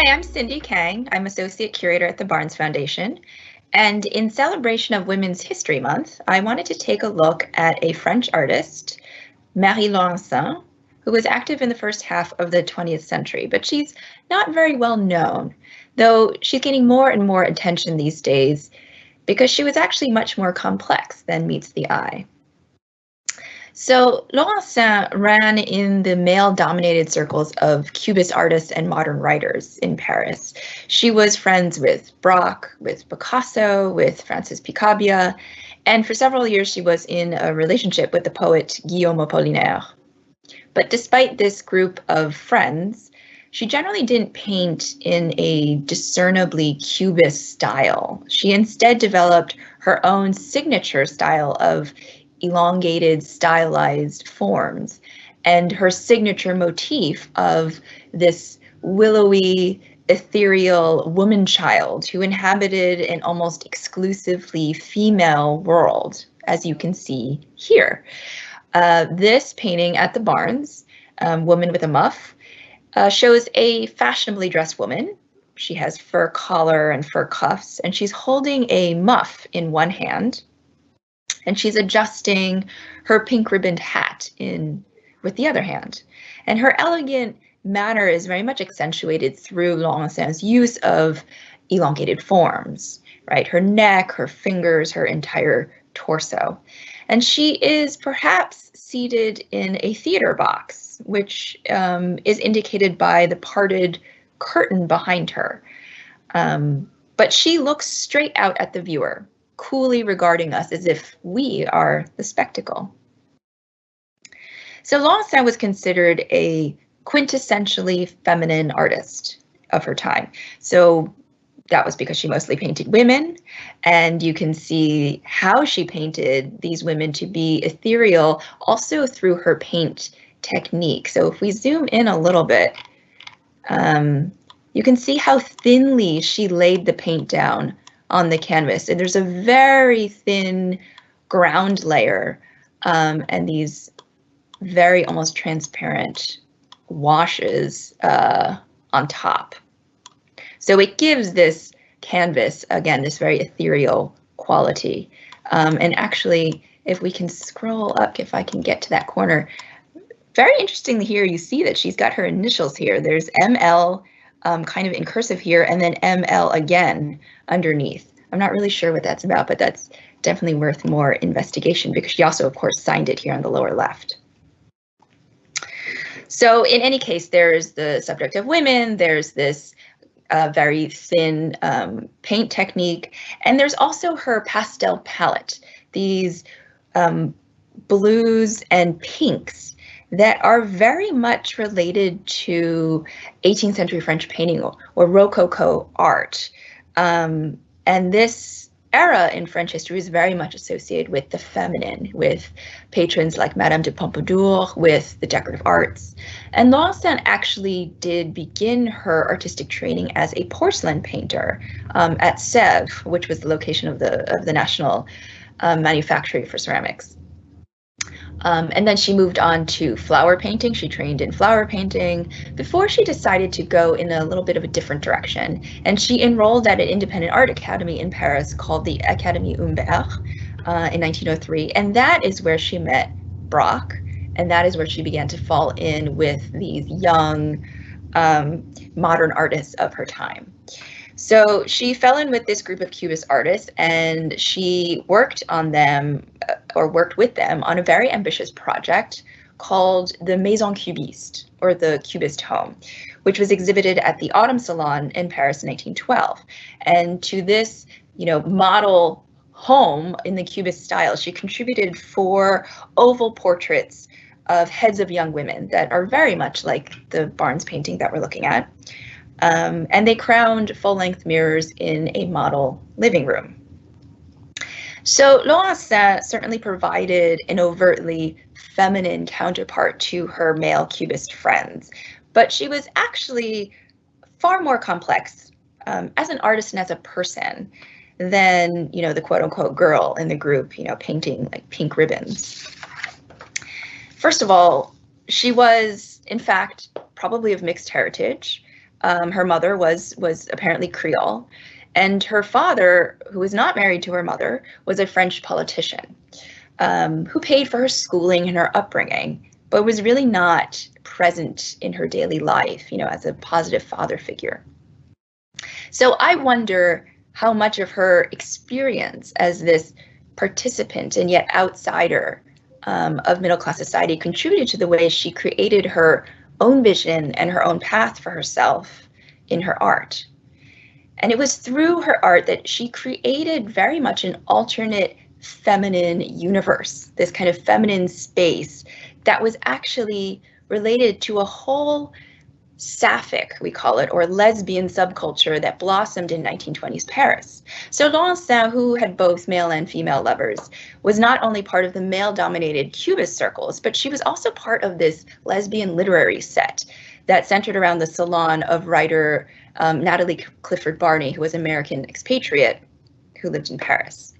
Hi, I'm Cindy Kang. I'm Associate Curator at the Barnes Foundation. And in celebration of Women's History Month, I wanted to take a look at a French artist, Marie Laurencin, who was active in the first half of the 20th century, but she's not very well known, though she's gaining more and more attention these days because she was actually much more complex than meets the eye. So Laurencin ran in the male-dominated circles of Cubist artists and modern writers in Paris. She was friends with Braque, with Picasso, with Francis Picabia, and for several years she was in a relationship with the poet Guillaume Apollinaire. But despite this group of friends, she generally didn't paint in a discernibly Cubist style. She instead developed her own signature style of elongated, stylized forms. And her signature motif of this willowy, ethereal woman child who inhabited an almost exclusively female world, as you can see here. Uh, this painting at the Barnes, um, Woman with a Muff, uh, shows a fashionably dressed woman. She has fur collar and fur cuffs, and she's holding a muff in one hand and she's adjusting her pink ribboned hat in with the other hand. And her elegant manner is very much accentuated through Laurencin's use of elongated forms, right? Her neck, her fingers, her entire torso. And she is perhaps seated in a theater box, which um, is indicated by the parted curtain behind her. Um, but she looks straight out at the viewer, coolly regarding us as if we are the spectacle. So Laurencin was considered a quintessentially feminine artist of her time. So that was because she mostly painted women, and you can see how she painted these women to be ethereal also through her paint technique. So if we zoom in a little bit, um, you can see how thinly she laid the paint down on the canvas. And there's a very thin ground layer um, and these very almost transparent washes uh, on top. So it gives this canvas, again, this very ethereal quality. Um, and actually, if we can scroll up, if I can get to that corner, very interestingly here, you see that she's got her initials here. There's ML um, kind of in cursive here, and then ML again underneath. I'm not really sure what that's about, but that's definitely worth more investigation because she also, of course, signed it here on the lower left. So in any case, there's the subject of women, there's this uh, very thin um, paint technique, and there's also her pastel palette, these um, blues and pinks that are very much related to 18th century French painting or, or Rococo art. Um, and this era in French history is very much associated with the feminine, with patrons like Madame de Pompadour, with the decorative arts. And Laurencin actually did begin her artistic training as a porcelain painter um, at Sèvres, which was the location of the of the national um, manufactory for ceramics. Um, and then she moved on to flower painting. She trained in flower painting before she decided to go in a little bit of a different direction. And she enrolled at an independent art academy in Paris called the Académie Humbert uh, in 1903. And that is where she met Braque. And that is where she began to fall in with these young um, modern artists of her time. So she fell in with this group of Cubist artists and she worked on them uh, or worked with them on a very ambitious project called the Maison Cubiste or the Cubist Home, which was exhibited at the Autumn Salon in Paris in 1912. And to this, you know, model home in the Cubist style, she contributed four oval portraits of heads of young women that are very much like the Barnes painting that we're looking at. Um, and they crowned full-length mirrors in a model living room. So Laurencin certainly provided an overtly feminine counterpart to her male cubist friends, but she was actually far more complex um, as an artist and as a person than, you know, the quote unquote girl in the group, you know, painting like pink ribbons. First of all, she was, in fact, probably of mixed heritage. Um, her mother was was apparently Creole, and her father, who was not married to her mother, was a French politician um, who paid for her schooling and her upbringing, but was really not present in her daily life, you know, as a positive father figure. So I wonder how much of her experience as this participant and yet outsider um, of middle class society contributed to the way she created her own vision and her own path for herself in her art. And it was through her art that she created very much an alternate feminine universe, this kind of feminine space that was actually related to a whole sapphic, we call it, or lesbian subculture that blossomed in 1920s Paris. So Laurencin, who had both male and female lovers, was not only part of the male-dominated Cubist circles, but she was also part of this lesbian literary set that centered around the salon of writer um, Natalie Clifford Barney, who was an American expatriate who lived in Paris.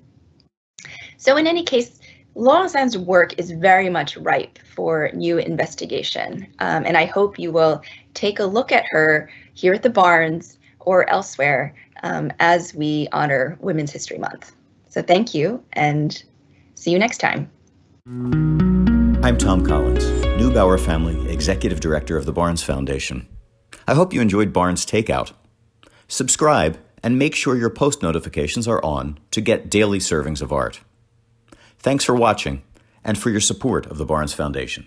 So in any case, Laurencin's work is very much ripe for new investigation, um, and I hope you will take a look at her here at the Barnes or elsewhere um, as we honor Women's History Month. So thank you, and see you next time. I'm Thom Collins, Neubauer Family Executive Director of the Barnes Foundation. I hope you enjoyed Barnes Takeout. Subscribe and make sure your post notifications are on to get daily servings of art. Thanks for watching and for your support of the Barnes Foundation.